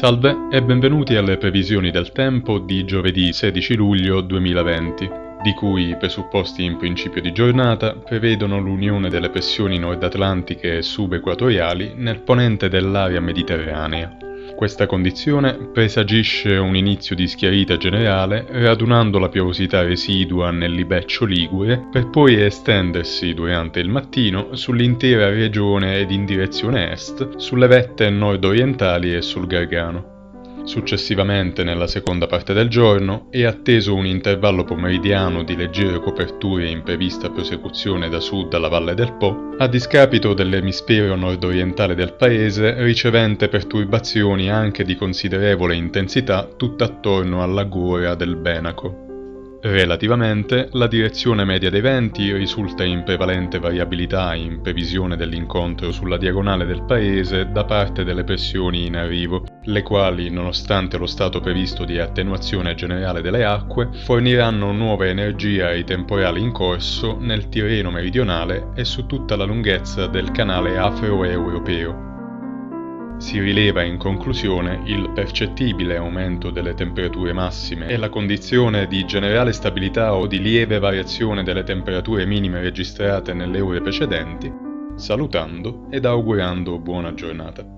Salve e benvenuti alle previsioni del tempo di giovedì 16 luglio 2020, di cui i presupposti in principio di giornata prevedono l'unione delle pressioni nord-atlantiche e subequatoriali nel ponente dell'area mediterranea. Questa condizione presagisce un inizio di schiarita generale radunando la piovosità residua nel libeccio ligure per poi estendersi durante il mattino sull'intera regione ed in direzione est, sulle vette nord-orientali e sul Gargano. Successivamente, nella seconda parte del giorno, è atteso un intervallo pomeridiano di leggere coperture in prevista prosecuzione da sud alla Valle del Po, a discapito dell'emisfero nord-orientale del paese, ricevente perturbazioni anche di considerevole intensità tutt'attorno alla gora del Benaco. Relativamente, la direzione media dei venti risulta in prevalente variabilità in previsione dell'incontro sulla diagonale del paese da parte delle pressioni in arrivo, le quali, nonostante lo stato previsto di attenuazione generale delle acque, forniranno nuova energia ai temporali in corso nel Tirreno meridionale e su tutta la lunghezza del canale afro-europeo. Si rileva in conclusione il percettibile aumento delle temperature massime e la condizione di generale stabilità o di lieve variazione delle temperature minime registrate nelle ore precedenti, salutando ed augurando buona giornata.